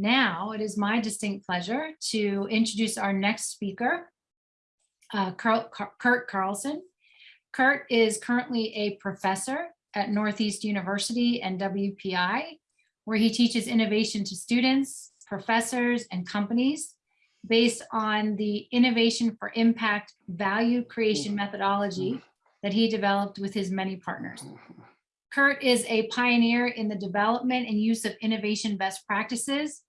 Now it is my distinct pleasure to introduce our next speaker, uh, Curt Carlson. Curt is currently a professor at Northeastern University and WPI, where he teaches innovation to students, professors, and companies based on the innovation for impact value creation methodology that he developed with his many partners. Curt is a pioneer in the development and use of innovation best practices,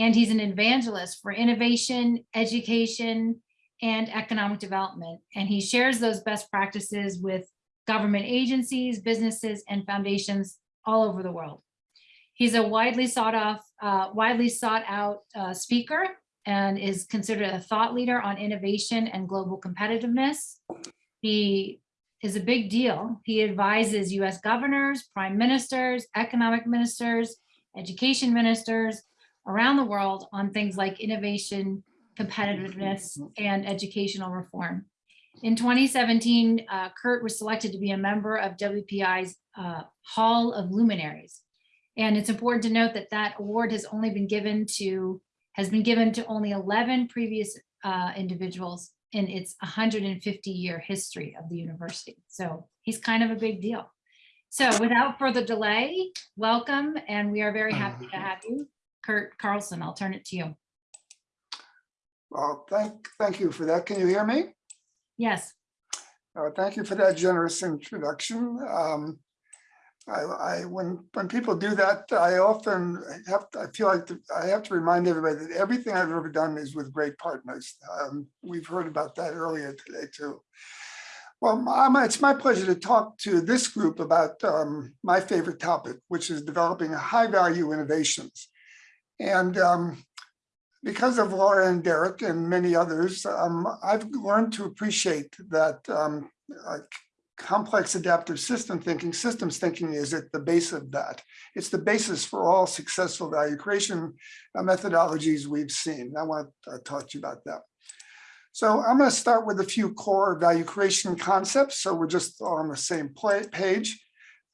and he's an evangelist for innovation, education, and economic development. And he shares those best practices with government agencies, businesses, and foundations all over the world. He's a widely sought off, uh, widely sought out uh, speaker and is considered a thought leader on innovation and global competitiveness. He is a big deal. He advises US governors, prime ministers, economic ministers, education ministers around the world on things like innovation, competitiveness, and educational reform. In 2017, uh, Curt was selected to be a member of WPI's uh, Hall of Luminaries. And it's important to note that that award has only been given to, has been given to only 11 previous uh, individuals in its 150 year history of the university. So he's kind of a big deal. So without further delay, welcome, and we are very happy to have you. Curt Carlson, I'll turn it to you. Well, thank, thank you for that. Can you hear me? Yes, Uh, Thank you for that generous introduction. Um, I, I, when, when people do that, I often have, I feel like the- I have to remind everybody that everything I've ever done is with great partners. Um, We've heard about that earlier today too. Well, my- it's my pleasure to talk to this group about um, my favorite topic, which is developing high-value innovations. And um, because of Laura and Derek and many others, um, I've learned to appreciate that um, complex adaptive system thinking, systems thinking is at the base of that. It's the basis for all successful value creation uh, methodologies we've seen. I want to talk to you about that. So I'm going to start with a few core value creation concepts. So we're just on the same page.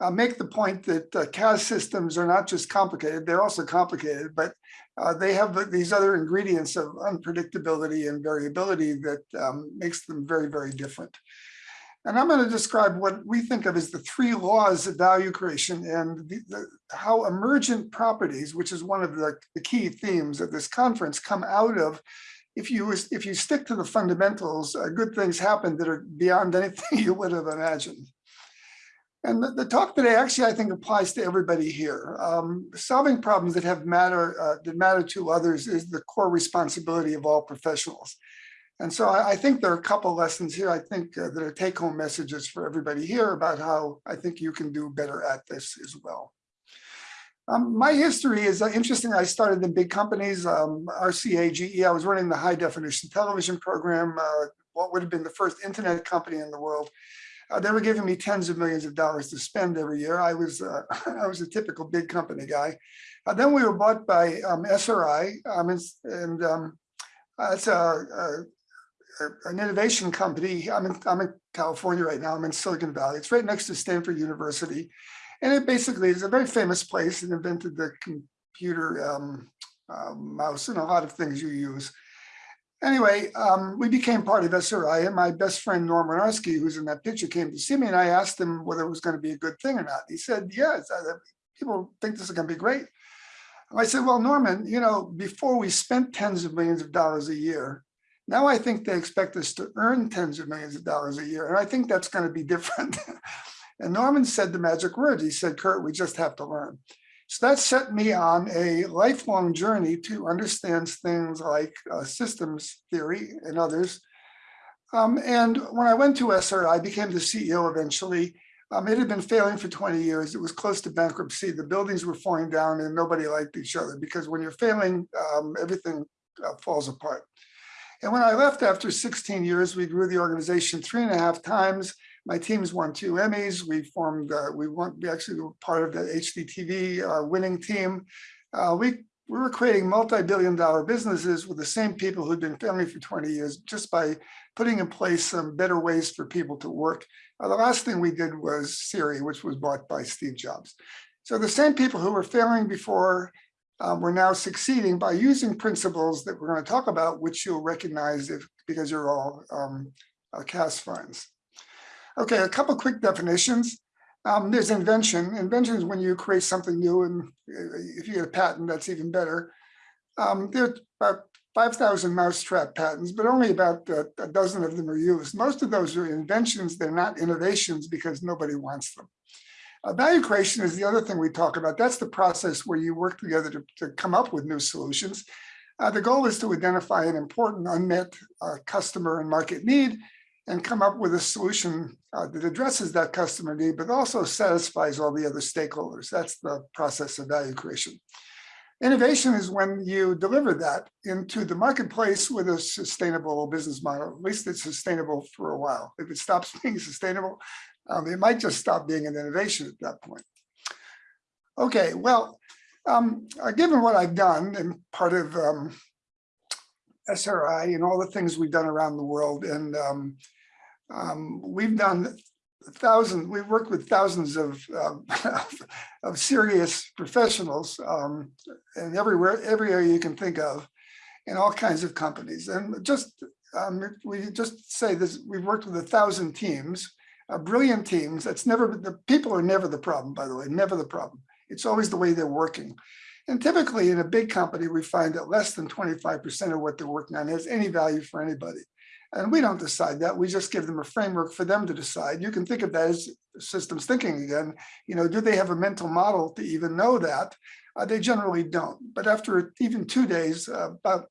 I'll make the point that uh, CAS systems are not just complicated, they're also complicated, but uh, they have these other ingredients of unpredictability and variability that um, makes them very, very different. And I'm going to describe what we think of as the three laws of value creation and the, the, how emergent properties, which is one of the, the key themes of this conference, come out of if you if you stick to the fundamentals, uh, good things happen that are beyond anything you would have imagined. And the, the, talk today actually, I think, applies to everybody here. Um, solving problems that have matter uh, that matter to others is the core responsibility of all professionals. And so I, I think there are a couple lessons here, I think, uh, that are take-home messages for everybody here about how I think you can do better at this as well. Um, my history is uh, interesting. I started in big companies, um, RCA, GE. I was running the high definition television program, uh, what would have been the first internet company in the world. Uh, they were giving me tens of millions of dollars to spend every year. I was uh, I was a typical big company guy. Uh, then we were bought by um, SRI, um, and, and um, it's a, a, an innovation company. I'm in, I'm in California right now. I'm in Silicon Valley. It's right next to Stanford University, and it basically is a very famous place. It invented the computer um, uh, mouse and a lot of things you use. Anyway, um, we became part of SRI and my best friend Norm Winarsky, who's in that picture, came to see me and I asked him whether it was going to be a good thing or not. He said, yes, people think this is going to be great. I said, well, Norman, you know, before we spent tens of millions of dollars a year, now I think they expect us to earn tens of millions of dollars a year. And I think that's going to be different. and Norman said the magic words. He said, Curt, we just have to learn. So that set me on a lifelong journey to understand things like uh, systems theory and others. Um, and when I went to SRI, I became the CEO eventually. Um, it had been failing for 20 years. It was close to bankruptcy. The buildings were falling down and nobody liked each other because when you're failing, um, everything uh, falls apart. And when I left after 16 years, we grew the organization three and a half times. My teams won two Emmys. We formed, uh, we, won, we actually were part of the HDTV uh, winning team. Uh, we, we were creating multi-billion dollar businesses with the same people who'd been failing for 20 years just by putting in place some better ways for people to work. Uh, the last thing we did was Siri, which was bought by Steve Jobs. So the same people who were failing before um, we're now succeeding by using principles that we're going to talk about, which you'll recognize if because you're all um, uh, CAS funds. Okay, a couple quick definitions. Um, there's invention. Invention is when you create something new, and uh, if you get a patent, that's even better. Um, there are about 5,000 mousetrap patents, but only about uh, a dozen of them are used. Most of those are inventions. They're not innovations because nobody wants them. Uh, value creation is the other thing we talk about. That's the process where you work together to, to come up with new solutions. Uh, the goal is to identify an important unmet uh, customer and market need and come up with a solution uh, that addresses that customer need, but also satisfies all the other stakeholders. That's the process of value creation. Innovation is when you deliver that into the marketplace with a sustainable business model. At least it's sustainable for a while. If it stops being sustainable, um, it might just stop being an innovation at that point. Okay, well, um, uh, given what I've done and part of um, SRI and all the things we've done around the world, and um, um, we've done thousands, we've worked with thousands of, um, of serious professionals um, and everywhere, every area you can think of in all kinds of companies. And just, um, we just say this, we've worked with a thousand teams, uh, brilliant teams. That's never, the people are never the problem, by the way, never the problem. It's always the way they're working. And typically in a big company, we find that less than 25% of what they're working on has any value for anybody. And we don't decide that. We just give them a framework for them to decide. You can think of that as systems thinking again. You know, do they have a mental model to even know that? Uh, they generally don't. But after even two days, uh, about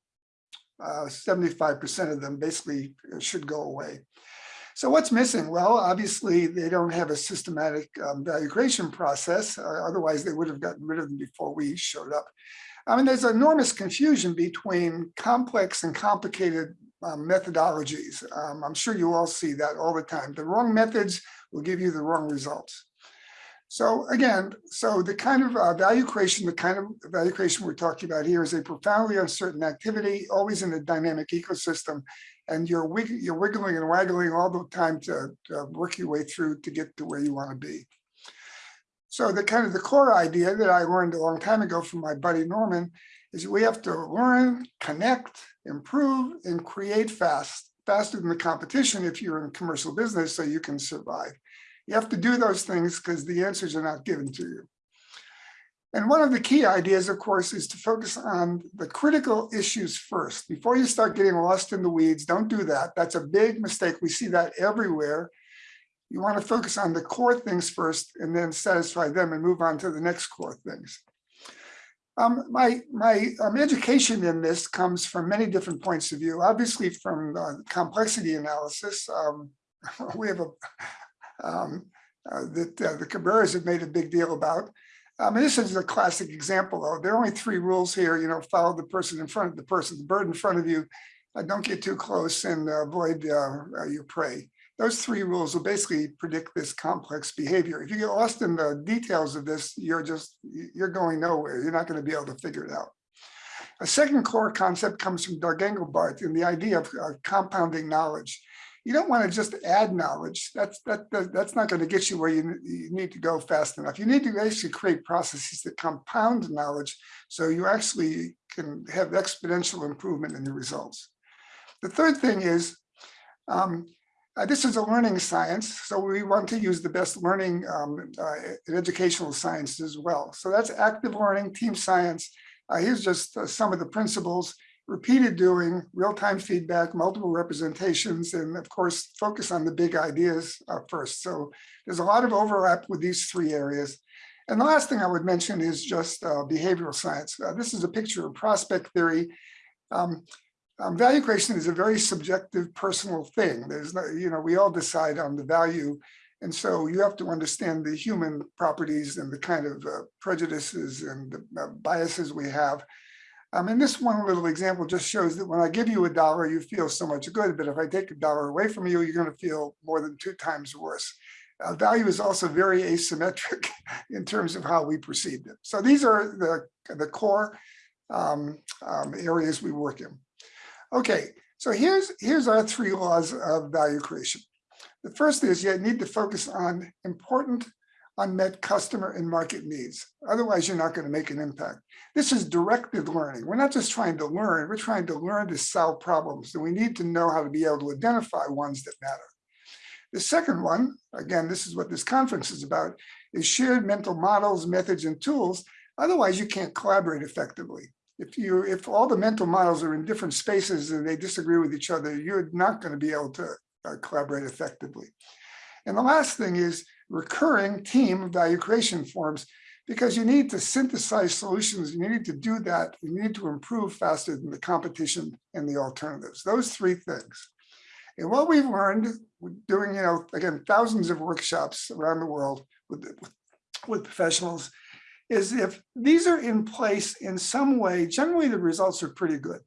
75% of them basically should go away. So what's missing? Well, obviously they don't have a systematic um, value creation process. Uh, otherwise they would have gotten rid of them before we showed up. I mean, there's enormous confusion between complex and complicated um, methodologies. Um, I'm sure you all see that all the time. The wrong methods will give you the wrong results. So again, so the kind of uh, value creation, the kind of value creation we're talking about here is a profoundly uncertain activity, always in a dynamic ecosystem. And you're, you're wiggling and waggling all the time to, to work your way through to get to where you want to be. So the kind of the core idea that I learned a long time ago from my buddy Norman is we have to learn, connect, improve, and create fast, faster than the competition if you're in commercial business so you can survive. You have to do those things because the answers are not given to you. And one of the key ideas, of course, is to focus on the critical issues first. Before you start getting lost in the weeds, don't do that. That's a big mistake. We see that everywhere. You want to focus on the core things first and then satisfy them and move on to the next core things. Um, my my um, education in this comes from many different points of view. Obviously, from uh, complexity analysis, um, we have a um, uh, that uh, the Cabreras have made a big deal about. Um, and this is a classic example, though. There are only three rules here. You know, follow the person in front of the person, the bird in front of you. Uh, don't get too close and avoid uh, uh, your prey those three rules will basically predict this complex behavior. If you get lost in the details of this, you're just, you're going nowhere. You're not going to be able to figure it out. A second core concept comes from Doug Engelbart in the idea of compounding knowledge. You don't want to just add knowledge. That's that, that that's not going to get you where you, you need to go fast enough. You need to actually create processes that compound knowledge so you actually can have exponential improvement in your results. The third thing is um, uh, this is a learning science, so we want to use the best learning um, uh, educational science as well. So that's active learning, team science. Uh, here's just uh, some of the principles, repeated doing, real-time feedback, multiple representations, and of course, focus on the big ideas uh, first. So there's a lot of overlap with these three areas. And the last thing I would mention is just uh, behavioral science. this is a picture of prospect theory. Um, um, value creation is a very subjective personal thing. There's no, you know, we all decide on the value. And so you have to understand the human properties and the kind of uh, prejudices and the uh, biases we have. Um, and this one little example just shows that when I give you a dollar, you feel so much good, but if I take a dollar away from you, you're going to feel more than two times worse. Uh, value is also very asymmetric in terms of how we perceive it. So these are the, the core um, um, areas we work in. Okay, so here's, here's our three laws of value creation. The first is you need to focus on important unmet customer and market needs. Otherwise, you're not going to make an impact. This is directed learning. We're not just trying to learn, we're trying to learn to solve problems. And we need to know how to be able to identify ones that matter. The second one, again, this is what this conference is about, is shared mental models, methods, and tools. Otherwise, you can't collaborate effectively. If you, if all the mental models are in different spaces and they disagree with each other, you're not going to be able to uh, collaborate effectively. And the last thing is recurring team value creation forums, because you need to synthesize solutions. You need to do that. You need to improve faster than the competition and the alternatives. Those three things. And what we've learned doing, you know, again, thousands of workshops around the world with, with, with professionals is if these are in place in some way, generally the results are pretty good.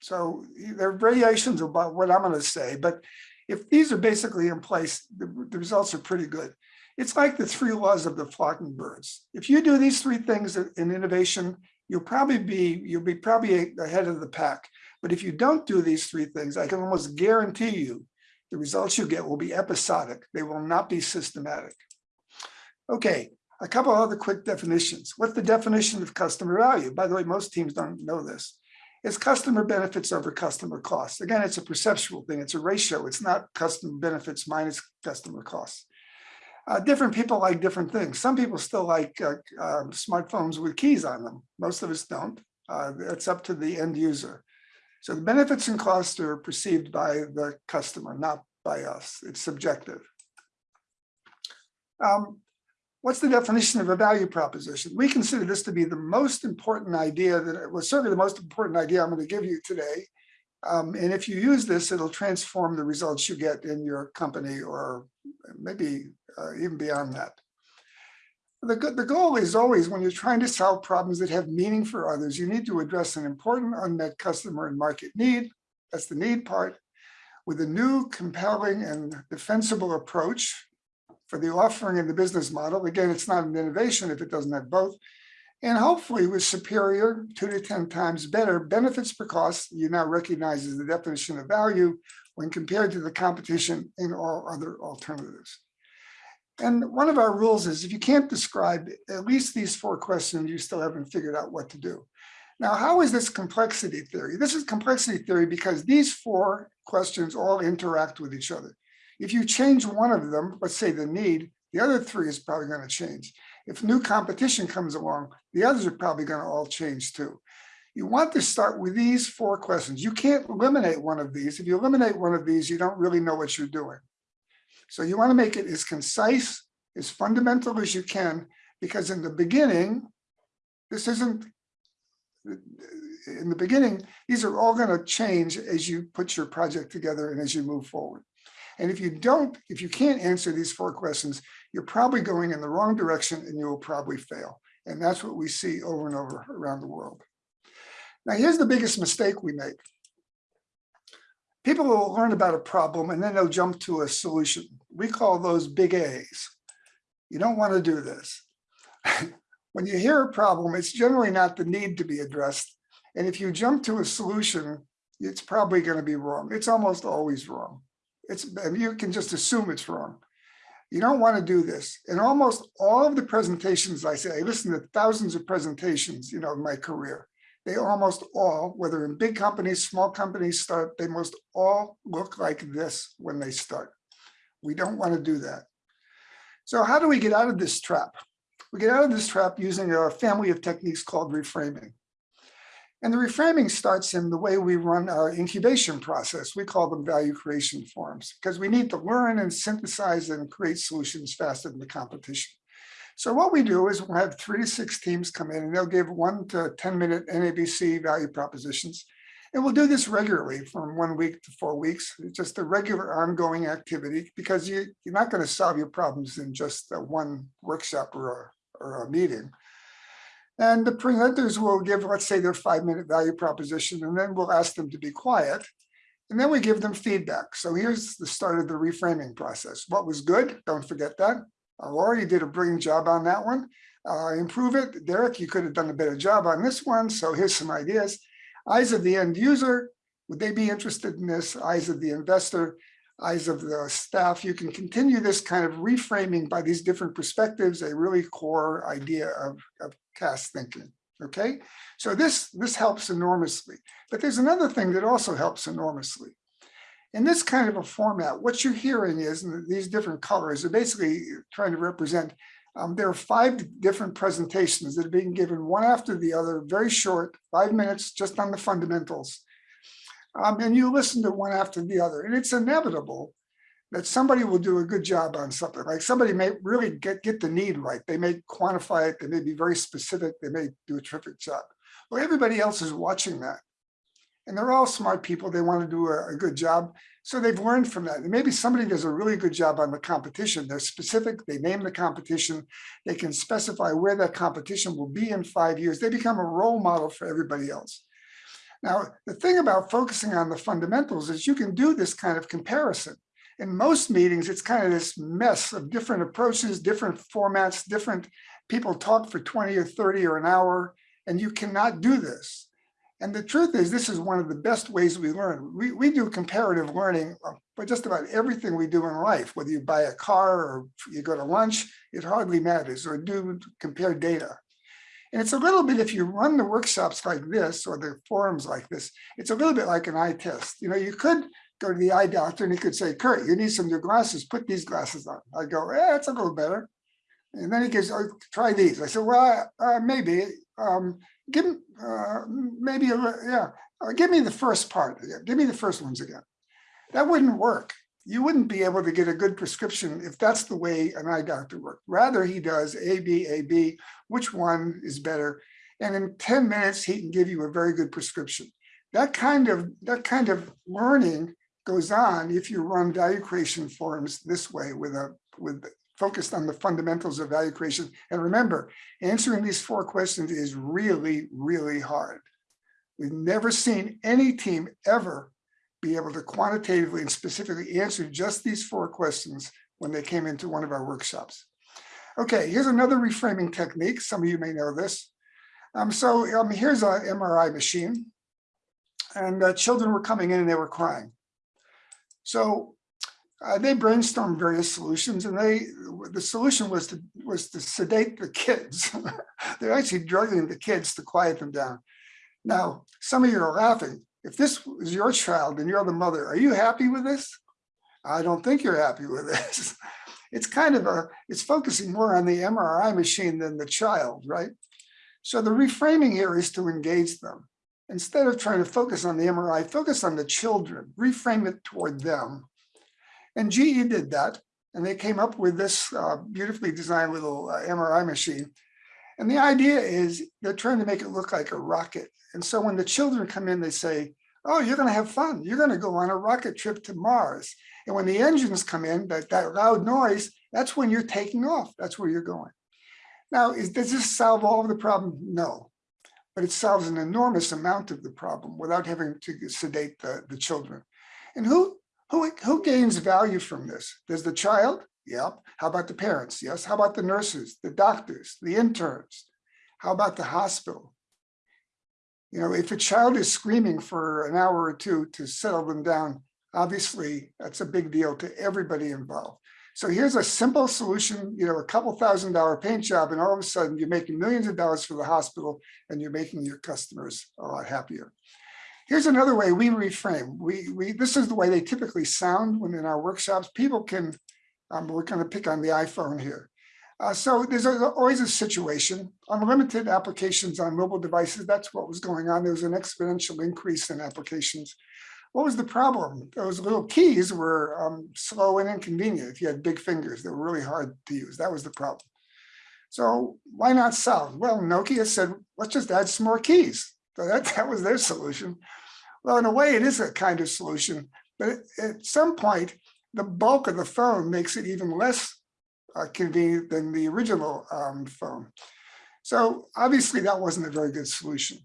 So there are variations about what I'm going to say, but if these are basically in place, the, the results are pretty good. It's like the three laws of the flocking birds. If you do these three things in innovation, you'll probably be you'll be probably ahead of the pack. But if you don't do these three things, I can almost guarantee you the results you get will be episodic. They will not be systematic. Okay, a couple other quick definitions. What's the definition of customer value? By the way, most teams don't know this. It's customer benefits over customer costs. Again, it's a perceptual thing. It's a ratio. It's not customer benefits minus customer costs. Uh, different people like different things. Some people still like uh, uh, smartphones with keys on them. Most of us don't. Uh, it's up to the end user. So the benefits and costs are perceived by the customer, not by us. It's subjective. Um, what's the definition of a value proposition? We consider this to be the most important idea that was certainly the most important idea I'm going to give you today. Um, and if you use this, it'll transform the results you get in your company or maybe uh, even beyond that. The, the goal is always when you're trying to solve problems that have meaning for others, you need to address an important unmet customer and market need. That's the need part with a new compelling and defensible approach for the offering and the business model. Again, it's not an innovation if it doesn't have both. And hopefully with superior two to 10 times better benefits per cost, you now recognize as the definition of value when compared to the competition in all other alternatives. And one of our rules is if you can't describe at least these four questions, you still haven't figured out what to do. Now, how is this complexity theory? This is complexity theory because these four questions all interact with each other. If you change one of them, let's say the need, the other three is probably going to change. If new competition comes along, the others are probably going to all change too. You want to start with these four questions. You can't eliminate one of these. If you eliminate one of these, you don't really know what you're doing. So you want to make it as concise, as fundamental as you can, because in the beginning, this isn't, in the beginning, these are all going to change as you put your project together and as you move forward. And if you don't, if you can't answer these four questions, you're probably going in the wrong direction and you will probably fail. And that's what we see over and over around the world. Now, here's the biggest mistake we make people will learn about a problem and then they'll jump to a solution. We call those big A's. You don't want to do this. when you hear a problem, it's generally not the need to be addressed. And if you jump to a solution, it's probably going to be wrong. It's almost always wrong. It's you can just assume it's wrong. You don't want to do this. In almost all of the presentations I say, I listen to thousands of presentations, you know, in my career they almost all, whether in big companies, small companies start, they most all look like this when they start. We don't want to do that. So how do we get out of this trap? We get out of this trap using a family of techniques called reframing. And the reframing starts in the way we run our incubation process. We call them value creation forums because we need to learn and synthesize and create solutions faster than the competition. So what we do is we'll have three to six teams come in and they'll give one to 10 minute NABC value propositions. And we'll do this regularly from one week to four weeks. It's just a regular ongoing activity because you, you're not going to solve your problems in just one workshop or a, or a meeting. And the presenters will give, let's say, their five minute value proposition, and then we'll ask them to be quiet. And then we give them feedback. So here's the start of the reframing process. What was good? Don't forget that. Uh, Laura, you did a brilliant job on that one. Uh, improve it. Derek, you could have done a better job on this one. So here's some ideas. Eyes of the end user. Would they be interested in this? Eyes of the investor. Eyes of the staff, you can continue this kind of reframing by these different perspectives, a really core idea of, of cast thinking. Okay, so this, this helps enormously. But there's another thing that also helps enormously. In this kind of a format, what you're hearing is these different colors are basically trying to represent um, there are five different presentations that are being given one after the other, very short, five minutes just on the fundamentals. Um, and you listen to one after the other, and it's inevitable that somebody will do a good job on something. Like somebody may really get, get the need right. They may quantify it. They may be very specific. They may do a terrific job. Well, everybody else is watching that. And they're all smart people. They want to do a, a good job. So they've learned from that. And maybe somebody does a really good job on the competition. They're specific. They name the competition. They can specify where that competition will be in five years. They become a role model for everybody else. Now, the thing about focusing on the fundamentals is you can do this kind of comparison. In most meetings, it's kind of this mess of different approaches, different formats, different people talk for 20 or 30 or an hour, and you cannot do this. And the truth is, this is one of the best ways we learn. We, we do comparative learning for just about everything we do in life, whether you buy a car or you go to lunch, it hardly matters, or do compare data. And it's a little bit, if you run the workshops like this, or the forums like this, it's a little bit like an eye test. You know, you could go to the eye doctor and he could say, Curt, you need some new glasses, put these glasses on. I go, yeah, it's a little better. And then he goes, oh, try these. I said, well, uh, maybe. Um, give uh, maybe a, yeah uh, give me the first part give me the first ones again that wouldn't work you wouldn't be able to get a good prescription if that's the way an eye doctor works rather he does a b a b which one is better and in 10 minutes he can give you a very good prescription that kind of that kind of learning goes on if you run value creation forums this way with a with focused on the fundamentals of value creation. And remember, answering these four questions is really, really hard. We've never seen any team ever be able to quantitatively and specifically answer just these four questions when they came into one of our workshops. Okay, here's another reframing technique. Some of you may know this. Um, so um, here's an MRI machine and uh, children were coming in and they were crying. So uh, they brainstormed various solutions and they the solution was to was to sedate the kids they're actually drugging the kids to quiet them down now some of you are laughing if this was your child and you're the mother are you happy with this? I don't think you're happy with this. It's kind of a it's focusing more on the mri machine than the child right? So the reframing here is to engage them. Instead of trying to focus on the mri focus on the children reframe it toward them. And GE did that, and they came up with this uh, beautifully designed little uh, MRI machine. And the idea is they're trying to make it look like a rocket. And so when the children come in, they say, oh, you're going to have fun. You're going to go on a rocket trip to Mars. And when the engines come in, that, that loud noise, that's when you're taking off. That's where you're going. Now, is, does this solve all of the problem? No, but it solves an enormous amount of the problem without having to sedate the, the children. And who, who, who gains value from this? Does the child? Yep. How about the parents? Yes. How about the nurses, the doctors, the interns? How about the hospital? You know, if a child is screaming for an hour or two to settle them down, obviously that's a big deal to everybody involved. So here's a simple solution, you know, a couple thousand dollar paint job, and all of a sudden you're making millions of dollars for the hospital and you're making your customers a lot happier. Here's another way we reframe. We, we, this is the way they typically sound when in our workshops. People can, um, we're going to pick on the iPhone here. Uh, so there's always a situation. Unlimited applications on mobile devices, that's what was going on. There was an exponential increase in applications. What was the problem? Those little keys were um, slow and inconvenient. If you had big fingers, they were really hard to use. That was the problem. So why not solve? Well, Nokia said, let's just add some more keys. So that, that was their solution. Well, in a way, it is a kind of solution, but at some point, the bulk of the phone makes it even less uh, convenient than the original um, phone. So obviously, that wasn't a very good solution.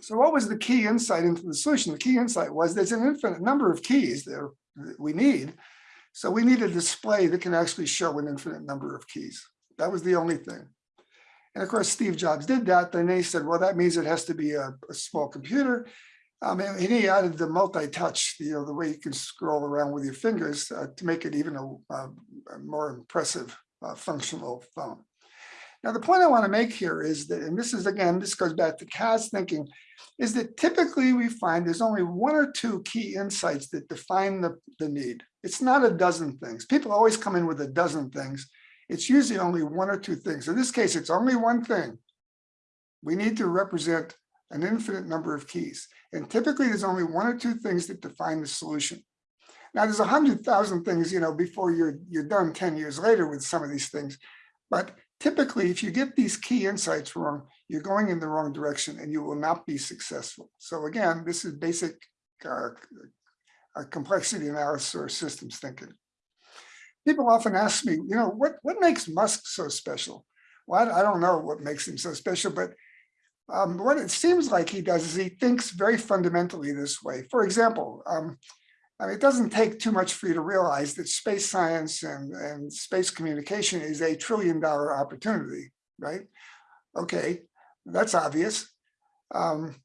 So what was the key insight into the solution? The key insight was there's an infinite number of keys that we need. So we need a display that can actually show an infinite number of keys. That was the only thing. And of course, Steve Jobs did that. Then they said, well, that means it has to be a, a small computer. I mean, and he added the multi-touch, you know, the way you can scroll around with your fingers uh, to make it even a, a- a more impressive uh, functional phone. Now, the point I want to make here is that, and this is again, this goes back to CAS thinking, is that typically we find there's only one or two key insights that define the, the need. It's not a dozen things. People always come in with a dozen things. It's usually only one or two things. In this case, it's only one thing. We need to represent an infinite number of keys. And typically there's only one or two things that define the solution. Now there's a hundred thousand things, you know, before you're, you're done 10 years later with some of these things. But typically, if you get these key insights wrong, you're going in the wrong direction and you will not be successful. So again, this is basic uh, uh, complexity analysis or systems thinking. People often ask me, you know, what, what makes Musk so special? Well, I I don't know what makes him so special, but um, what it seems like he does is he thinks very fundamentally this way. For example, um, I mean, it doesn't take too much for you to realize that space science and, and space communication is a trillion dollar opportunity, right? Okay, that's obvious. Um,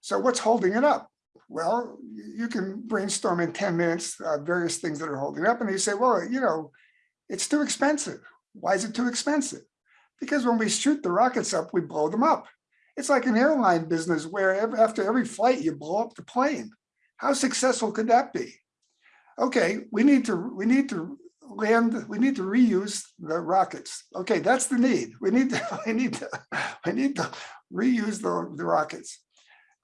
so what's holding it up? Well, you can brainstorm in 10 minutes uh, various things that are holding it up and you say, well, you know, it's too expensive. Why is it too expensive? Because when we shoot the rockets up, we blow them up. It's like an airline business where after every flight, you blow up the plane. How successful could that be? Okay, we need to, we need to land, we need to reuse the rockets. Okay, that's the need. We need to, we need to, we need to reuse the, the rockets.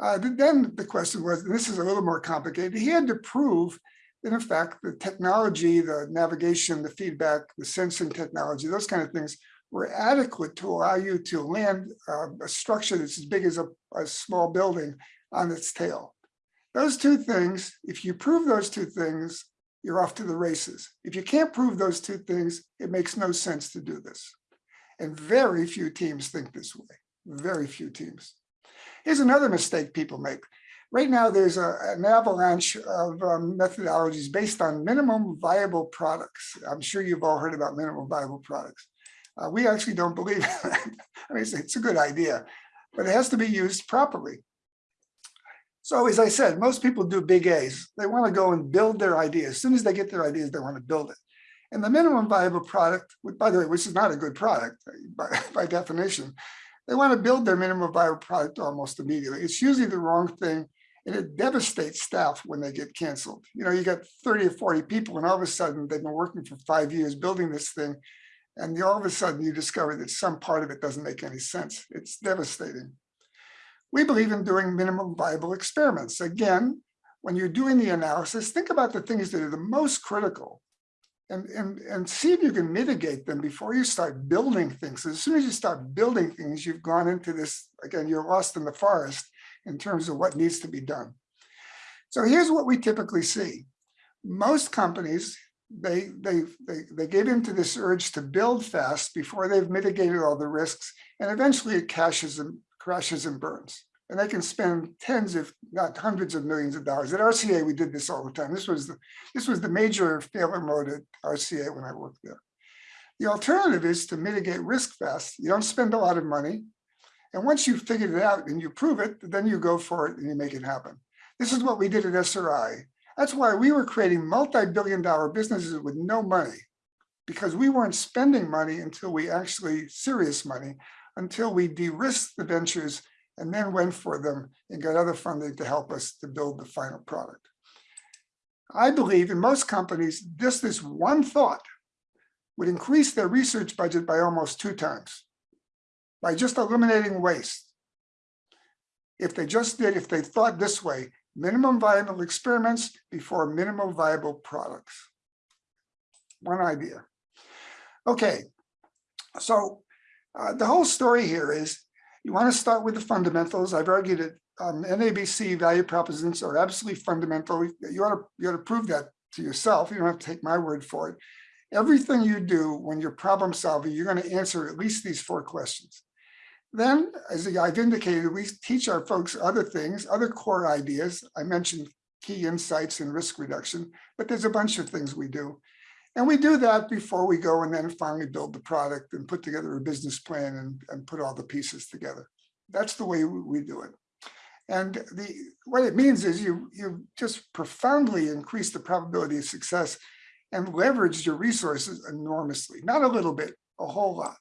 Uh, then the question was, this is a little more complicated, he had to prove that in fact, the technology, the navigation, the feedback, the sensing technology, those kind of things were adequate to allow you to land uh, a structure that's as big as a, a small building on its tail. Those two things, if you prove those two things, you're off to the races. If you can't prove those two things, it makes no sense to do this. And very few teams think this way, very few teams. Here's another mistake people make. Right now, there's a, an avalanche of um, methodologies based on minimum viable products. I'm sure you've all heard about minimum viable products. Uh, we actually don't believe that. I mean, it's, it's a good idea, but it has to be used properly. So as I said, most people do big A's. They want to go and build their idea. As soon as they get their ideas, they want to build it. And the minimum viable product, by the way, which is not a good product by, by definition, they want to build their minimum viable product almost immediately. It's usually the wrong thing and it devastates staff when they get canceled. You know, you got 30 or 40 people and all of a sudden they've been working for five years building this thing. And all of a sudden you discover that some part of it doesn't make any sense. It's devastating. We believe in doing minimum viable experiments. Again, when you're doing the analysis, think about the things that are the most critical and, and, and see if you can mitigate them before you start building things. As soon as you start building things, you've gone into this, again, you're lost in the forest in terms of what needs to be done. So here's what we typically see. Most companies, they, they, they, they get into this urge to build fast before they've mitigated all the risks, and eventually it crashes and crashes and burns. And they can spend tens if not hundreds of millions of dollars. At RCA, we did this all the time. This was the, this was the major failure mode at RCA when I worked there. The alternative is to mitigate risk fast. You don't spend a lot of money. And once you've figured it out and you prove it, then you go for it and you make it happen. This is what we did at SRI. That's why we were creating multi-billion dollar businesses with no money because we weren't spending money until we actually, serious money, until we de-risked the ventures and then went for them and got other funding to help us to build the final product. I believe in most companies, just this one thought would increase their research budget by almost two times by just eliminating waste. If they just did, if they thought this way, minimum viable experiments before minimum viable products. One idea. Okay, so uh, the whole story here is you want to start with the fundamentals. I've argued that um, NABC value propositions are absolutely fundamental. You ought to you ought to prove that to yourself. You don't have to take my word for it. Everything you do when you're problem solving, you're going to answer at least these four questions. Then, as I've indicated, we teach our folks other things, other core ideas. I mentioned key insights and risk reduction, but there's a bunch of things we do. And we do that before we go and then finally build the product and put together a business plan and, and put all the pieces together. That's the way we do it. And the, what it means is you, you just profoundly increase the probability of success and leverage your resources enormously, not a little bit, a whole lot.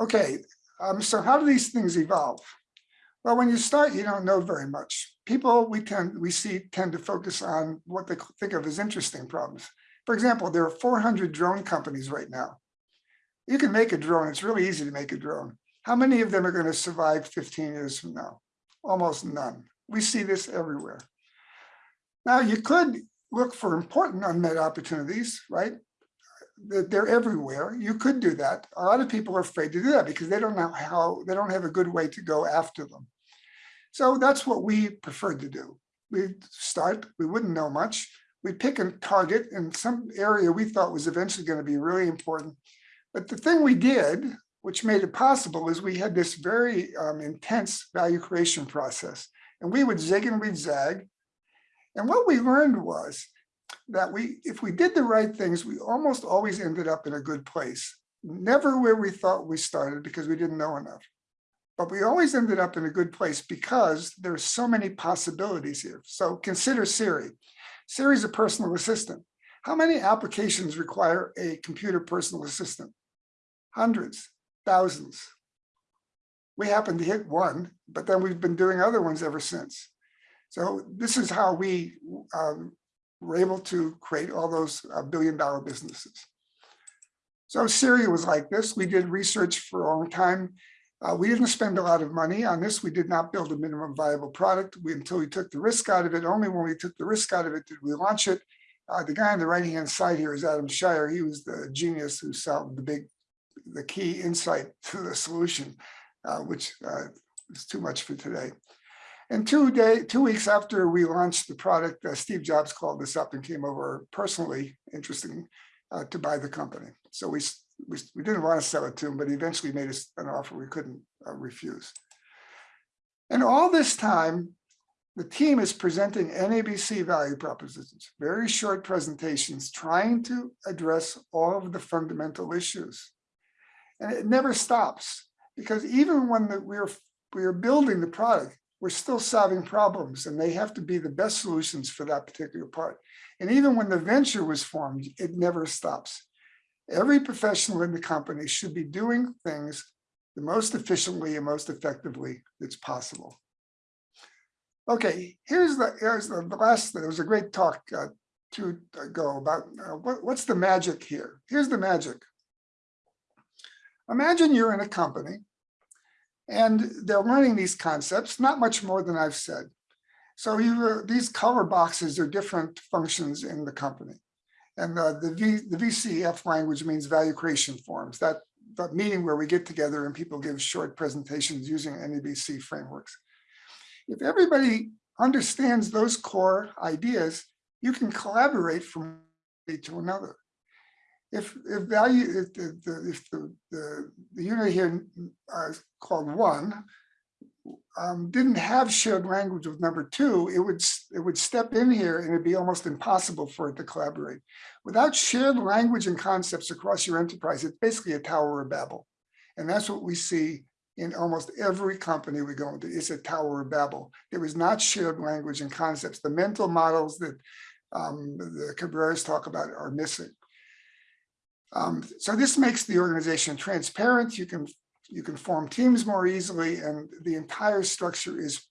Okay, um, so how do these things evolve? Well, when you start, you don't know very much. People we tend, we see tend to focus on what they think of as interesting problems. For example, there are 400 drone companies right now. You can make a drone. It's really easy to make a drone. How many of them are going to survive 15 years from now? Almost none. We see this everywhere. Now, you could look for important unmet opportunities, right? They're- They're everywhere. You could do that. A lot of people are afraid to do that because they don't know how, they don't have a good way to go after them. So that's what we preferred to do. We start, we wouldn't know much. We pick a target in some area we thought was eventually going to be really important. But the thing we did, which made it possible, is we had this very um, intense value creation process. And we would zig and we'd zag. And what we learned was that we, if we did the right things, we almost always ended up in a good place. Never where we thought we started because we didn't know enough. But we always ended up in a good place because there's so many possibilities here. So consider Siri. Siri is a personal assistant. How many applications require a computer personal assistant? Hundreds, thousands. We happen to hit one, but then we've been doing other ones ever since. So this is how we um, were able to create all those uh, billion dollar businesses. So Siri was like this. We did research for a long time. Uh, we didn't spend a lot of money on this. We did not build a minimum viable product we, until we took the risk out of it. Only when we took the risk out of it did we launch it. Uh, the guy on the right hand side here is Adam Cheyer. He was the genius who solved the big, the key insight to the solution, uh, which uh, is too much for today. And two day, two weeks after we launched the product, uh, Steve Jobs called us up and came over personally, interesting, uh, to buy the company. So we, we, we didn't want to sell it to him, but he eventually made us an offer we couldn't uh, refuse. And all this time, the team is presenting NABC value propositions, very short presentations, trying to address all of the fundamental issues. And it never stops because even when the, we're, we're building the product, we're still solving problems and they have to be the best solutions for that particular part. And even when the venture was formed, it never stops. Every professional in the company should be doing things the most efficiently and most effectively that's possible. Okay, here's the, here's the, last, there was a great talk uh, to go about uh, what, what's the magic here? Here's the magic. Imagine you're in a company and they're learning these concepts, not much more than I've said. So you, these color boxes are different functions in the company. And uh, the, v, the VCF language means value creation forums, that, that meeting where we get together and people give short presentations using NABC frameworks. If everybody understands those core ideas, you can collaborate from to another. If, if value, if the, the if the, the, the unit here uh, called one um, didn't have shared language with number two, it would it would step in here and it'd be almost impossible for it to collaborate. Without shared language and concepts across your enterprise, it's basically a Tower of Babel. And that's what we see in almost every company we go into. It's a Tower of Babel. There is not shared language and concepts. The mental models that um, the Cabreras talk about are missing. Um, so this makes the organization transparent. You can you can form teams more easily and the entire structure is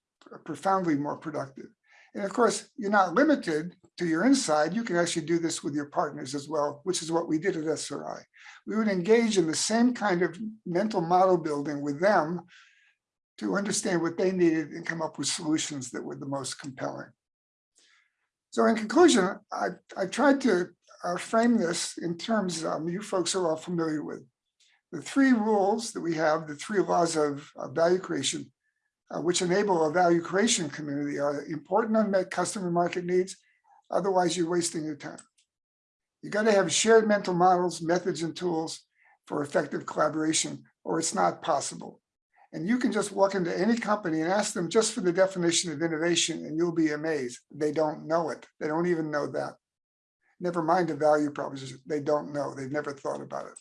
profoundly more productive. And of course, you're not limited to your inside. You can actually do this with your partners as well, which is what we did at SRI. We would engage in the same kind of mental model building with them to understand what they needed and come up with solutions that were the most compelling. So in conclusion, I, I tried to uh, frame this in terms um, you folks are all familiar with. The three rules that we have, the three laws of, of value creation, uh, which enable a value creation community are important unmet customer market needs. Otherwise, you're wasting your time. You got to have shared mental models, methods, and tools for effective collaboration, or it's not possible. And you can just walk into any company and ask them just for the definition of innovation, and you'll be amazed. They don't know it. They don't even know that. Never mind the value proposition. They don't know. They've never thought about it.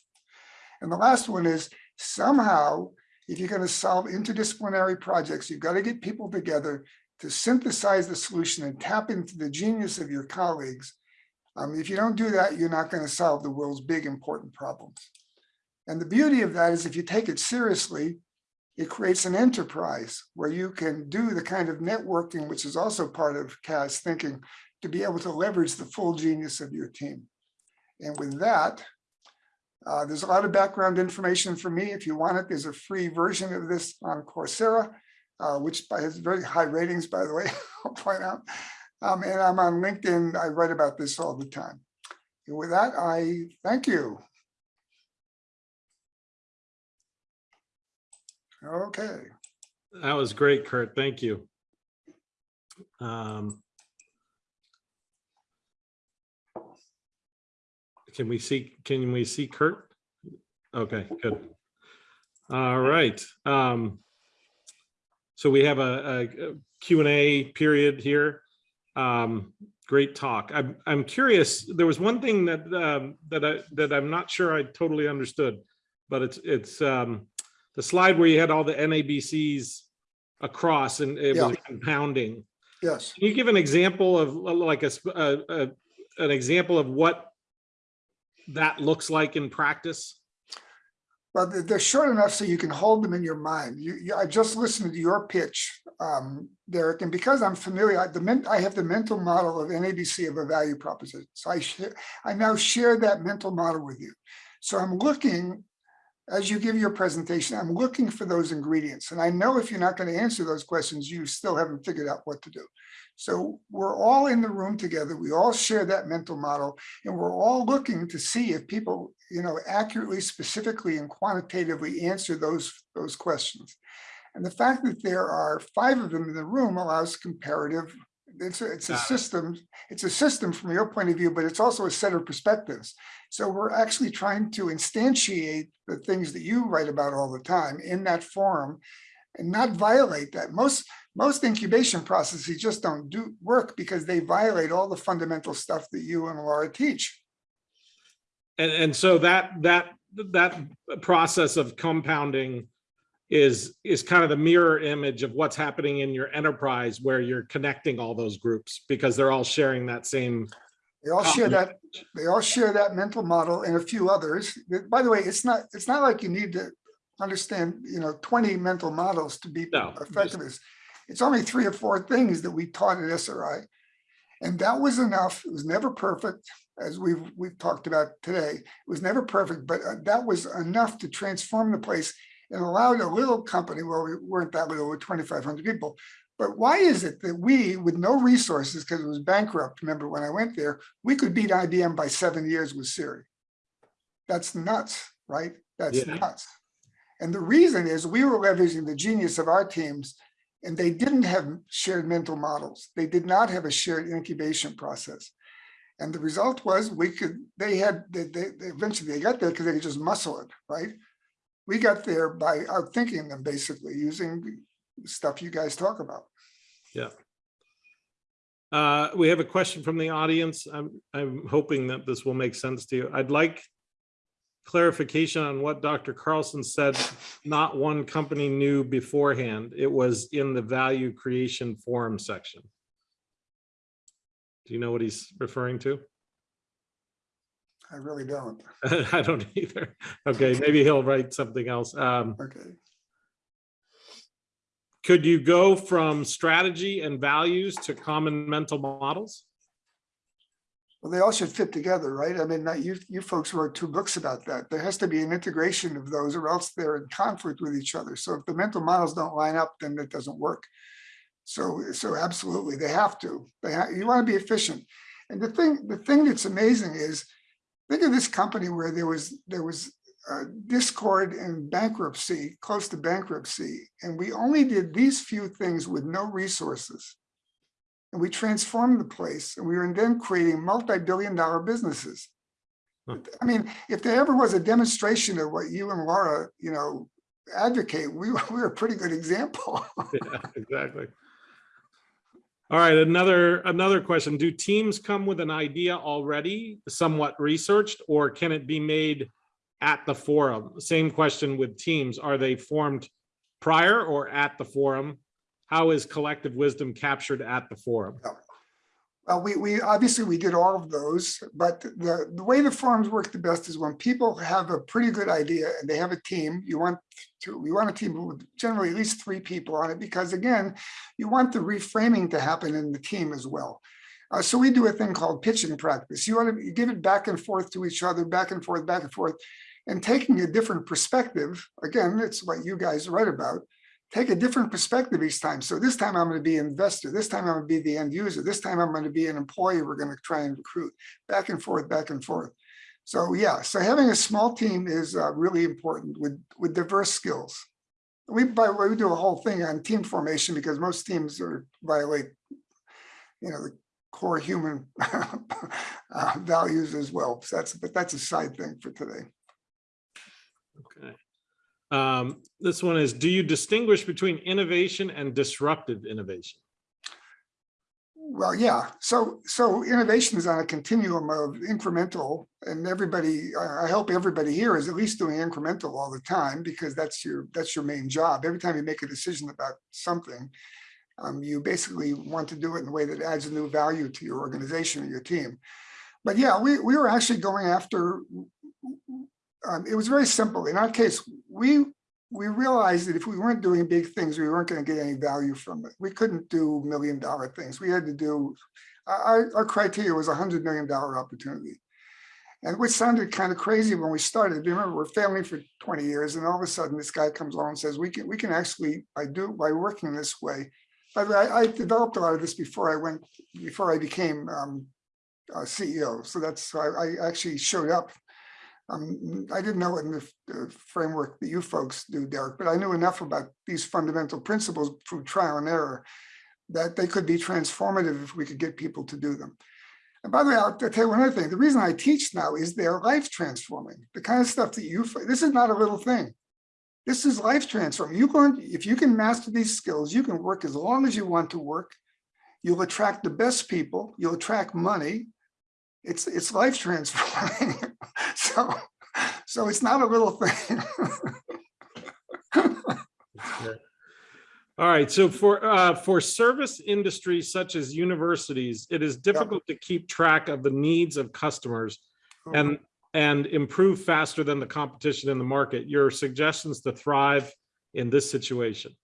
And the last one is somehow if you're going to solve interdisciplinary projects, you've got to get people together to synthesize the solution and tap into the genius of your colleagues. Um, if you don't do that, you're not going to solve the world's big important problems. And the beauty of that is if you take it seriously, it creates an enterprise where you can do the kind of networking, which is also part of CAS thinking, to be able to leverage the full genius of your team. And with that, uh, there's a lot of background information for me. If you want it, there's a free version of this on Coursera, uh, which has very high ratings, by the way, I'll point out. Um, and I'm on LinkedIn. I write about this all the time. And with that, I thank you. Okay. That was great, Curt. Thank you. Um, Can we see, can we see Curt? Okay, good. All right. um, So we have a a Q and A period here. Um, Great talk. I'm, I'm curious, there was one thing that, um, that I, that I'm not sure I totally understood, but it's, it's um, the slide where you had all the NABCs across and it was compounding. Yes. Can you give an example of like a, a- a- an example of what that looks like in practice? Well, they're- short enough so you can hold them in your mind. You, you, I just listened to your pitch, um, Derek, and because I'm familiar, I, the I have the mental model of NABC of a value proposition. So I I now share that mental model with you. So I'm looking, as you give your presentation, I'm looking for those ingredients. And I know if you're not going to answer those questions, you still haven't figured out what to do. So we're all in the room together. We all share that mental model and we're all looking to see if people, you know, accurately, specifically and quantitatively answer those, those questions. And the fact that there are five of them in the room allows comparative, it's a, it's a system, it's a system from your point of view, but it's also a set of perspectives. So we're actually trying to instantiate the things that you write about all the time in that forum and not violate that. Most, most incubation processes just don't do work because they violate all the fundamental stuff that you and Laura teach. And, and so that, that, that process of compounding is, is kind of the mirror image of what's happening in your enterprise where you're connecting all those groups because they're all sharing that same. They all share that, they all share that mental model and a few others. By the way, it's not, it's not like you need to understand, you know, 20 mental models to be No, effective. It's- only three or four things that we taught at SRI. And that was enough. It was never perfect, as we've, we've talked about today. It was never perfect, but uh, that was enough to transform the place and allowed a little company, well, we weren't that little, we're 2,500 people. But why is it that we, with no resources, because it was bankrupt, remember when I went there, we could beat IBM by seven years with Siri? That's nuts, right? That's Yeah. nuts. And the reason is we were leveraging the genius of our teams and they didn't have shared mental models. They did not have a shared incubation process. And the result was we could, they had, they, they eventually they got there because they could just muscle it, right? We got there by outthinking them basically using stuff you guys talk about. Uh, we have a question from the audience. I'm, I'm hoping that this will make sense to you. I'd like clarification on what Dr. Carlson said, not one company knew beforehand. It was in the value creation forum section. Do you know what he's referring to? I really don't. I don't either. Okay, maybe he'll write something else. Um, Okay. could you go from strategy and values to common mental models? Well, they all should fit together, right? I mean, you, you folks wrote two books about that. There has to be an integration of those or else they're in conflict with each other. So if the mental models don't line up, then it doesn't work. So, so absolutely, they have to. They have, you want to be efficient. And the thing, the thing that's amazing is, think of this company where there was, there was uh, discord and bankruptcy, close to bankruptcy, and we only did these few things with no resources. And we transformed the place and we were then creating multi-billion dollar businesses. Huh. I mean, if there ever was a demonstration of what you and Laura, you know, advocate, we, were- we were a pretty good example. Yeah, exactly. All right, another, another question. Do teams come with an idea already somewhat researched, or can it be made at the forum? Same question with teams. Are they formed prior or at the forum? How is collective wisdom captured at the forum? Well, we, we, obviously, we did all of those, but the, the way the forums work the best is when people have a pretty good idea and they have a team, you want to, you want a team with generally at least three people on it, because again, you want the reframing to happen in the team as well. Uh, so we do a thing called pitching practice. You want to give it back and forth to each other, back and forth, back and forth, and taking a different perspective. Again, it's what you guys write about take a different perspective each time. So this time I'm going to be an investor. This time I'm going to be the end user. This time I'm going to be an employee. We're going to try and recruit back and forth, back and forth. So yeah, so having a small team is uh, really important with with diverse skills. We by the way, we do a whole thing on team formation because most teams are violate, you know, the core human uh, values as well. So that's but that's a side thing for today. Okay. Um, this one is, do you distinguish between innovation and disruptive innovation? Well, yeah, so, so innovation is on a continuum of incremental and everybody, I hope everybody here is at least doing incremental all the time because that's your, that's your main job. Every time you make a decision about something, um, you basically want to do it in a way that adds a new value to your organization or your team. But yeah, we, we were actually going after, um, it was very simple. In our case, we we realized that if we weren't doing big things, we weren't going to get any value from it. We couldn't do million dollar things. We had to do, our, our criteria was a hundred million dollar opportunity. And which sounded kind of crazy when we started. Remember, we're family for 20 years, and all of a sudden this guy comes along and says, we can we can actually, by do by working this way. By the way, I, developed a lot of this before I went, before I became um, CEO. So that's I, I actually showed up um, I didn't know in the, the framework that you folks do, Derek, but I knew enough about these fundamental principles through trial and error that they could be transformative if we could get people to do them. And by the way, I'll, tell you one other thing. The reason I teach now is they're life transforming. The kind of stuff that you, this is not a little thing. This is life transforming. You can, if you can master these skills, you can work as long as you want to work. You'll attract the best people. You'll attract money it's it's life transforming. so so it's not a little thing. All right, so for uh, for service industries such as universities, it is difficult to keep track of the needs of customers and and improve faster than the competition in the market. Your suggestions to thrive in this situation.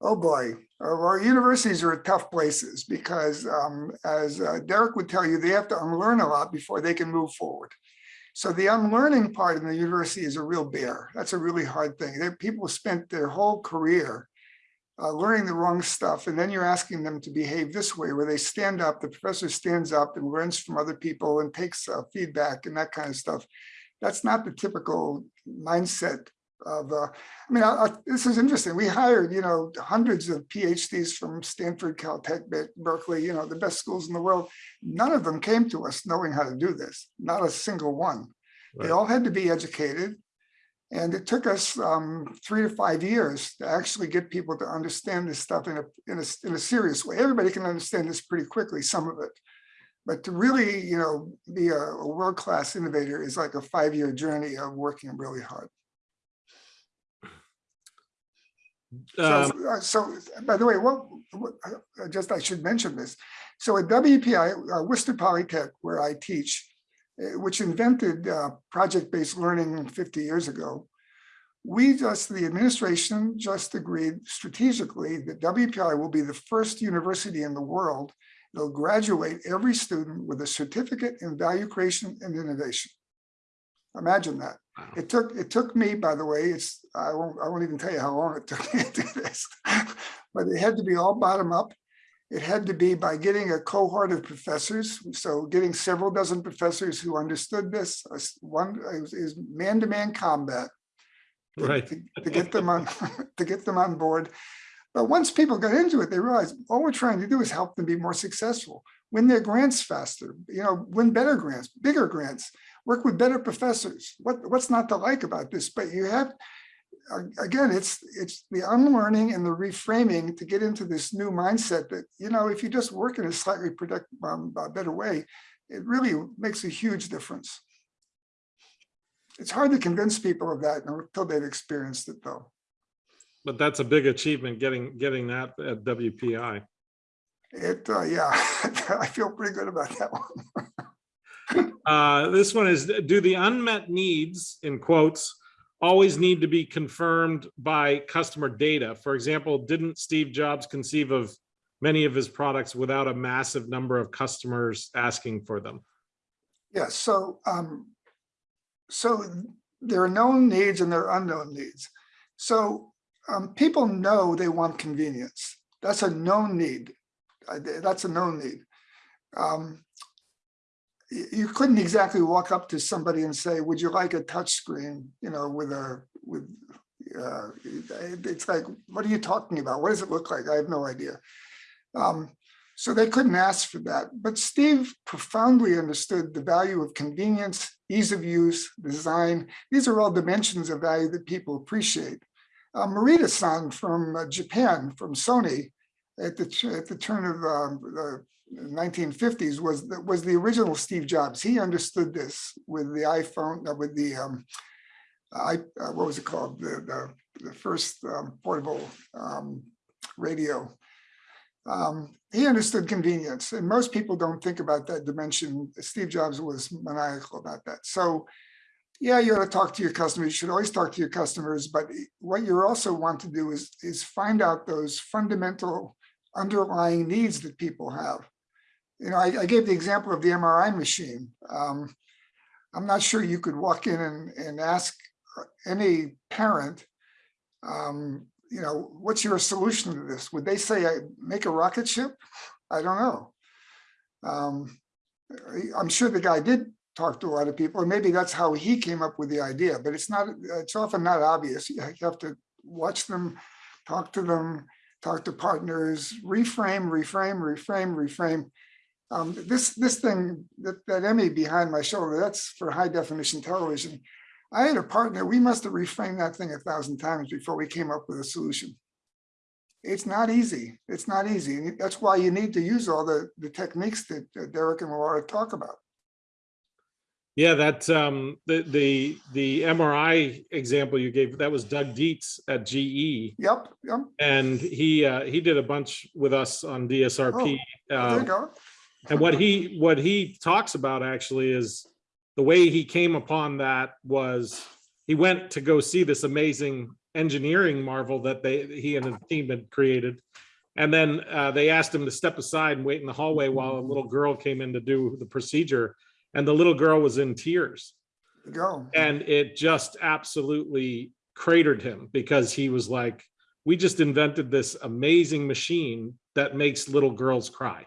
Oh boy, our universities are tough places because um, as uh, Derek would tell you, they have to unlearn a lot before they can move forward. So the unlearning part in the university is a real bear. That's a really hard thing. They, people spent their whole career uh, learning the wrong stuff, and then you're asking them to behave this way, where they stand up, the professor stands up and learns from other people and takes uh, feedback and that kind of stuff. That's not the typical mindset of, uh, I mean, I, I, this is interesting. We hired, you know, hundreds of PhDs from Stanford, Caltech, Berkeley, you know, the best schools in the world. None of them came to us knowing how to do this, not a single one. Right. They all had to be educated. And it took us um, three to five years to actually get people to understand this stuff in a, in a, in a serious way. Everybody can understand this pretty quickly, some of it. But to really, you know, be a, a world-class innovator is like a five-year journey of working really hard. Um, so, uh, so, by the way, what, what just I should mention this. So at WPI, uh, Worcester Polytech, where I teach, uh, which invented uh, project-based learning 50 years ago, we just, the administration just agreed strategically that WPI will be the first university in the world that'll graduate every student with a certificate in value creation and innovation. Imagine that. Wow. It took it took me, by the way, it's I won't I won't even tell you how long it took me to do this, but it had to be all bottom up. It had to be by getting a cohort of professors, so getting several dozen professors who understood this. One is man-to-man combat, to, right? To, to get them on to get them on board. But once people got into it, they realized all we're trying to do is help them be more successful, win their grants faster, you know, win better grants, bigger grants work with better professors. What, what's not to like about this? But you have, again, it's it's the unlearning and the reframing to get into this new mindset that, you know, if you just work in a slightly productive, um, better way, it really makes a huge difference. It's hard to convince people of that until they've experienced it though. But that's a big achievement, getting, getting that at WPI. It, uh, yeah, I feel pretty good about that one. Uh, this one is, do the unmet needs, in quotes, always need to be confirmed by customer data? For example, didn't Steve Jobs conceive of many of his products without a massive number of customers asking for them? Yeah, so, um, so there are known needs and there are unknown needs. So, um, people know they want convenience. That's a known need. Uh, That's a known need. Um, you couldn't exactly walk up to somebody and say, would you like a touch screen? You know, with a, with, uh, it's like, what are you talking about? What does it look like? I have no idea. Um, so they couldn't ask for that. But Steve profoundly understood the value of convenience, ease of use, design. These are all dimensions of value that people appreciate. Uh, Morita-san from uh, Japan, from Sony, at the, at the turn of um, the 1950s was, the- was the original Steve Jobs. He understood this with the iPhone, uh, with the, um, I, uh, what was it called? The, the, the first um, portable um, radio. Um, he understood convenience and most people don't think about that dimension. Steve Jobs was maniacal about that. So yeah, you ought to talk to your customers. You should always talk to your customers, but what you also want to do is, is find out those fundamental underlying needs that people have. You know, I, I gave the example of the MRI machine. Um, I'm not sure you could walk in and, and ask any parent, um, you know, what's your solution to this? Would they say, I make a rocket ship? I don't know. Um, I'm sure the guy did talk to a lot of people, or maybe that's how he came up with the idea, but it's not, it's often not obvious. You have to watch them, talk to them, talk to partners, reframe, reframe, reframe, reframe. Um, this, this thing, that, that Emmy behind my shoulder, that's for high definition television. I had a partner, we must have reframed that thing a thousand times before we came up with a solution. It's not easy. It's not easy. and That's why you need to use all the, the techniques that Derek and Laura talk about. Yeah, that, um, the, the, the MRI example you gave, that was Doug Dietz at GE. Yep, yep, And he, uh, he did a bunch with us on DSRP. Oh, there you Um, go. And what he, what he talks about actually is the way he came upon that was he went to go see this amazing engineering marvel that they, he and his team had created. And then uh, they asked him to step aside and wait in the hallway while a little girl came in to do the procedure. And the little girl was in tears. Go. And it just absolutely cratered him because he was like, we just invented this amazing machine that makes little girls cry.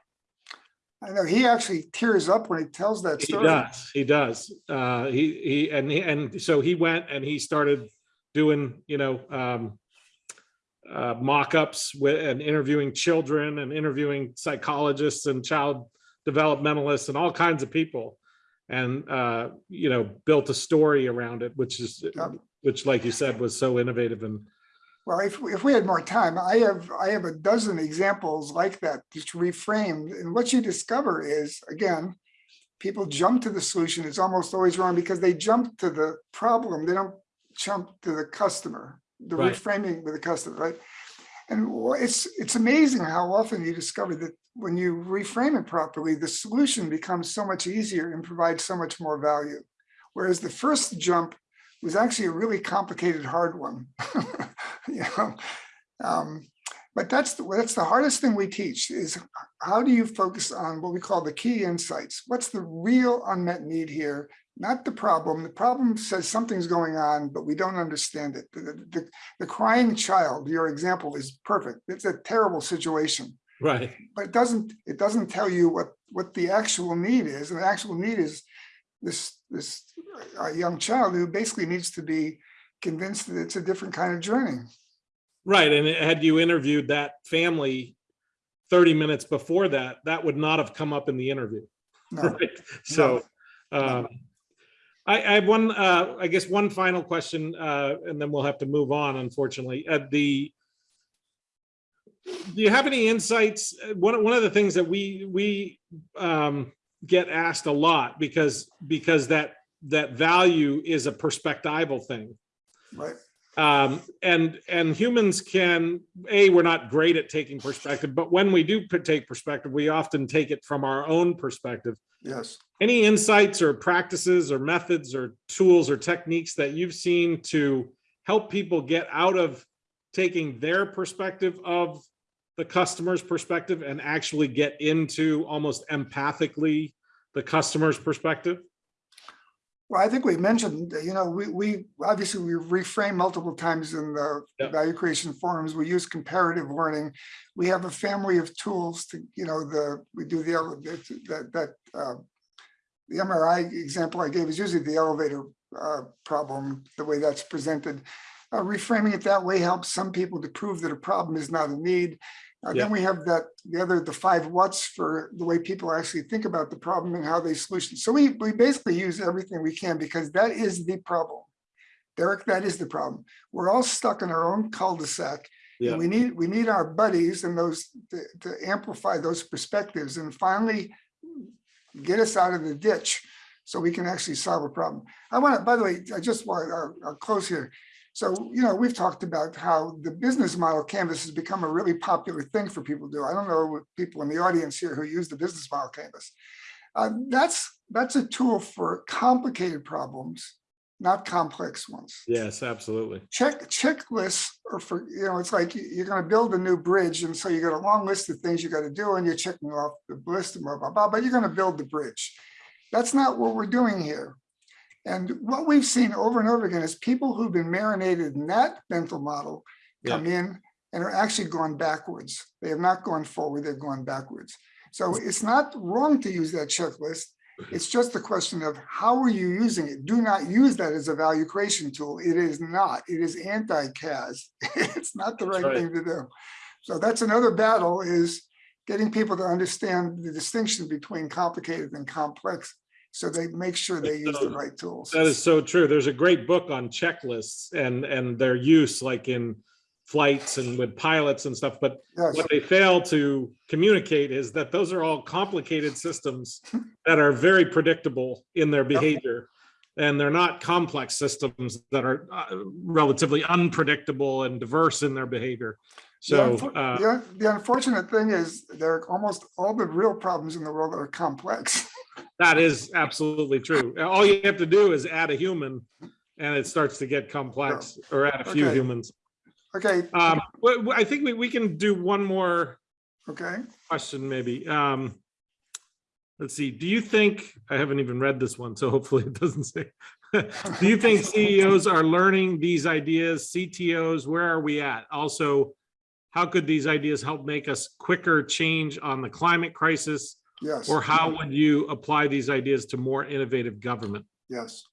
I know, he actually tears up when he tells that story. He does, he does. Uh, he, he, and, he- and so he went and he started doing, you know, um, uh, mock-ups with, and interviewing children and interviewing psychologists and child developmentalists and all kinds of people. And, uh, you know, built a story around it, which is, which like you said, was so innovative and Well, if, we- if we had more time, I have, I have a dozen examples like that, just reframed. And what you discover is, again, people jump to the solution. It's almost always wrong because they jump to the problem. They don't jump to the customer, the Right. reframing with the customer, right? And it's, it's amazing how often you discover that when you reframe it properly, the solution becomes so much easier and provides so much more value. Whereas the first jump was actually a really complicated, hard one. You know, um, but that's, the that's the hardest thing we teach is how do you focus on what we call the key insights? What's the real unmet need here? Not the problem. The problem says something's going on, but we don't understand it. The, the, the crying child, your example is perfect. It's a terrible situation right. but it doesn't, it doesn't tell you what, what the actual need is. And the actual need is this, this uh, young child who basically needs to be convinced that it's a different kind of journey. Right, and had you interviewed that family thirty minutes before that, that would not have come up in the interview. No, Right, so, um, I, I have one, uh, I guess one final question, uh, and then we'll have to move on, unfortunately, at the. Do you have any insights? Uh, One, one of the things that we, we, um, get asked a lot because, because that, that value is a perspectival thing. right, Um, and, and humans can, A, we're not great at taking perspective, but when we do take perspective, we often take it from our own perspective. Yes. Any insights or practices or methods or tools or techniques that you've seen to help people get out of taking their perspective of the customer's perspective and actually get into almost empathically the customer's perspective? Well, I think we mentioned, you know, we, we, obviously, we reframe multiple times in the Yep. value creation forums. We use comparative learning. We have a family of tools to, you know, the, we do the, that, that, uh, the MRI example I gave is usually the elevator uh, problem, the way that's presented. Uh, Reframing it that way helps some people to prove that a problem is not a need. Uh, Yeah. Then we have that, the other, the five what's for the way people actually think about the problem and how they solution. So we, we basically use everything we can because that is the problem. Derek, that is the problem. We're all stuck in our own cul-de-sac. Yeah. And we need, we need our buddies and those to, to amplify those perspectives and finally get us out of the ditch so we can actually solve a problem. I want to, by the way, I just want, I'll, I'll close here. So, you know, we've talked about how the business model canvas has become a really popular thing for people to do. I don't know what people in the audience here who use the business model canvas. Uh, that's, that's a tool for complicated problems, not complex ones Yes, absolutely. check checklists or for, you know, it's like you- you're gonna build a new bridge and so you got a long list of things you gotta do and you're checking off the list and blah, blah, blah, but you're gonna build the bridge. That's not what we're doing here. And what we've seen over and over again is people who've been marinated in that mental model come in and are actually gone backwards. They have not gone forward, they've gone backwards. So it's not wrong to use that checklist. It's just a question of how are you using it? Do not use that as a value creation tool. It is not. It is anti-CAS. It's not the right right. thing to do. So that's another battle is getting people to understand the distinction between complicated and complex. So they make sure they use the right tools. That is so true. There's a great book on checklists and, and their use like in flights and with pilots and stuff, but Yes, what they fail to communicate is that those are all complicated systems that are very predictable in their behavior. And they're not complex systems that are uh, relatively unpredictable and diverse in their behavior. The So, unfor- uh, The the unfortunate thing is there are almost all the real problems in the world that are complex. that is absolutely true. All you have to do is add a human and it starts to get complex or add a few Okay. humans. Okay, Um, I think we, we can do one more okay. question maybe. Um, let's see, do you think, I haven't even read this one, so hopefully it doesn't say. Do you think CEOs are learning these ideas, CTOs, where are we at? Also, how could these ideas help make us quicker change on the climate crisis? Yes. Or how would you apply these ideas to more innovative government? Yes.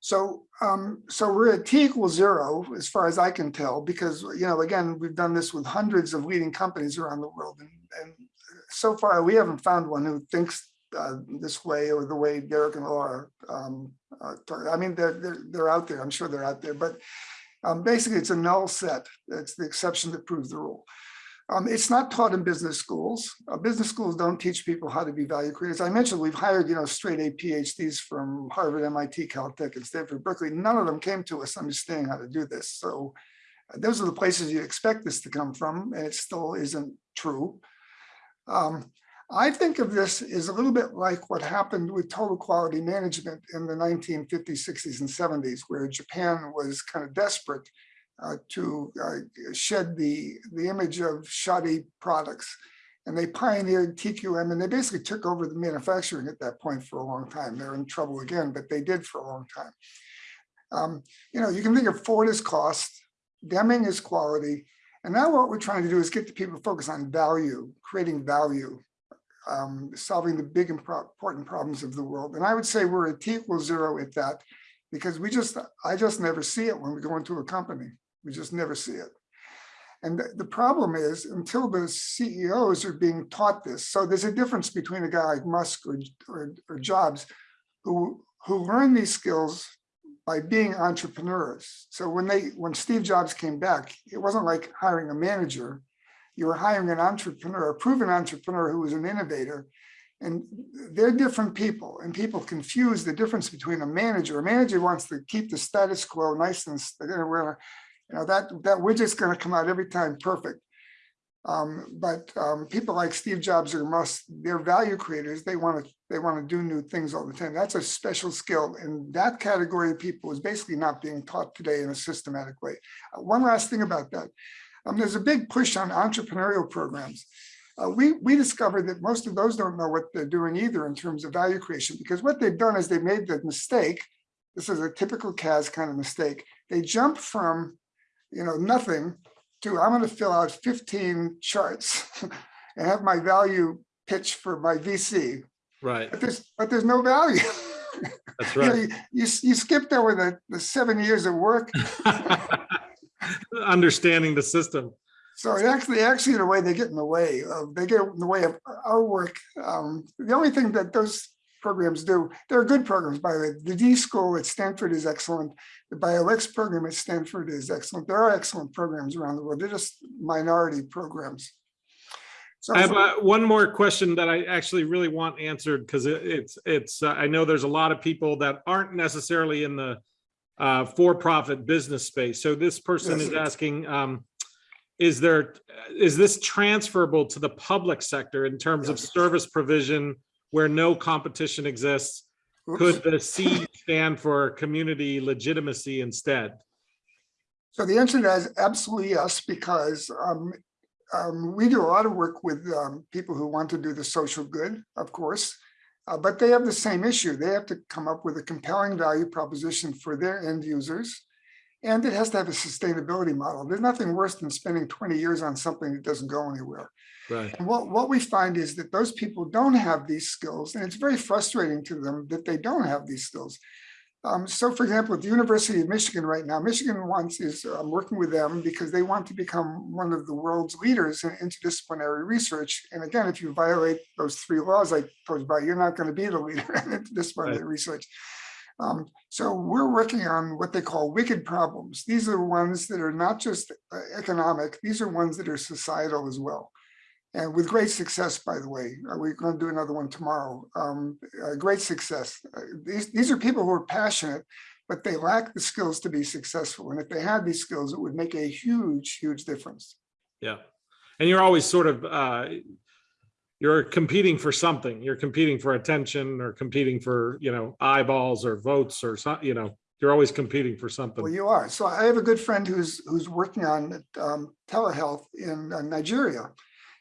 So, um, so we're at T equals zero, as far as I can tell, because, you know, again, we've done this with hundreds of leading companies around the world. And, and so far, we haven't found one who thinks uh, this way or the way Derek and Laura. um, uh, I mean, they're, they're, they're out there. I'm sure they're out there, but um, basically, it's a null set. It's the exception that proves the rule. Um, it's not taught in business schools. Uh, business schools don't teach people how to be value creators. I mentioned we've hired, you know, straight A PhDs from Harvard, MIT, Caltech, and Stanford, Berkeley. None of them came to us understanding how to do this. So uh, those are the places you expect this to come from, and it still isn't true. Um, I think of this as a little bit like what happened with total quality management in the 1950s, 60s, and 70s, where Japan was kind of desperate uh, to uh, shed the, the image of shoddy products. And they pioneered TQM and they basically took over the manufacturing at that point for a long time. They're in trouble again, but they did for a long time. Um, you know, you can think of Ford as cost, Deming as quality. And now what we're trying to do is get the people to focus on value, creating value, um, solving the big important problems of the world. And I would say we're at T equals zero at that because we just, I just never see it when we go into a company. We just never see it. And the, the problem is until the CEOs are being taught this, so there's a difference between a guy like Musk or, or, or Jobs who, who learn these skills by being entrepreneurs. So when they, when Steve Jobs came back, it wasn't like hiring a manager. You were hiring an entrepreneur, a proven entrepreneur who was an innovator. And they're different people and people confuse the difference between a manager. A manager wants to keep the status quo nice and, you know, that, that widget's gonna come out every time perfect. Um, but, um, people like Steve Jobs or Musk, they're value creators. They want to, they want to do new things all the time. That's a special skill. And that category of people is basically not being taught today in a systematic way. Uh, One last thing about that. Um, there's a big push on entrepreneurial programs. Uh, we, we discovered that most of those don't know what they're doing either in terms of value creation, because what they've done is they made the mistake. This is a typical CAS kind of mistake. They jump from, you know, nothing to I'm going to fill out 15 charts and have my value pitch for my VC. Right, But there's, but there's no value. that's You know, right. You, you you skipped over the, the seven years of work. Understanding the system. So it actually, actually, in a way, they get in the way of, they get in the way of our work. Um, the only thing that those programs do, they're good programs, by the way. The D School at Stanford is excellent. The BioX program at Stanford is excellent. There are excellent programs around the world. They're just minority programs. So I have uh, one more question that I actually really want answered because it's, it's, uh, I know there's a lot of people that aren't necessarily in the uh, for-profit business space. So this person Yes. is asking, um, is there, is this transferable to the public sector in terms of service provision where no competition exists? oops. Could the C stand for community legitimacy instead? So the answer to that is absolutely yes, because um, um, we do a lot of work with um, people who want to do the social good, of course. uh, but they have the same issue. They have to come up with a compelling value proposition for their end users. And it has to have a sustainability model. There's nothing worse than spending 20 years on something that doesn't go anywhere. Right, And what, what we find is that those people don't have these skills, and it's very frustrating to them that they don't have these skills. Um, so for example, at the University of Michigan right now, Michigan wants is um, working with them because they want to become one of the world's leaders in interdisciplinary research. And again, if you violate those three laws I posed by, you're not going to be the leader in interdisciplinary research. Um, so we're working on what they call wicked problems. These are ones that are not just uh, economic, these are ones that are societal as well. And with great success, by the way, Uh, we're going to do another one tomorrow. Um, uh, great success. Uh, These, these are people who are passionate, but they lack the skills to be successful. And if they had these skills, it would make a huge, huge difference. yeah. And you're always sort of, uh, you're competing for something. You're competing for attention or competing for, you know, eyeballs or votes or some, you know, you're always competing for Well, something. you are. So I have a good friend who's, who's working on um, telehealth in uh, Nigeria.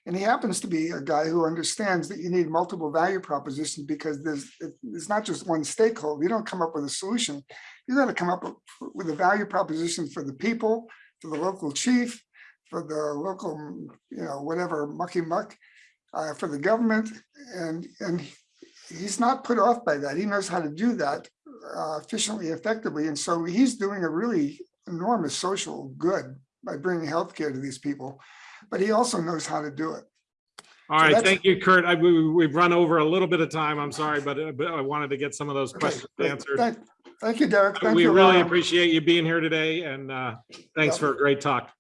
And he happens to be a guy who understands that you need multiple value propositions because there's, it- it's not just one stakeholder. You don't come up with a solution. You got to come up with- with a value proposition for the people, for the local chief, for the local, you know, whatever mucky muck, uh, for the government. And, and he's not put off by that. He knows how to do that uh, efficiently, effectively. And so he's doing a really enormous social good by bringing healthcare to these people, but he also knows how to do it. All right, that's- thank you, Curt. I, we, we've run over a little bit of time. I'm sorry, but, uh, but I wanted to get some of those questions answered. Thank, thank you, Derek. Thank We you. really Laura. appreciate you being here today and, uh, thanks Yeah. for a great talk.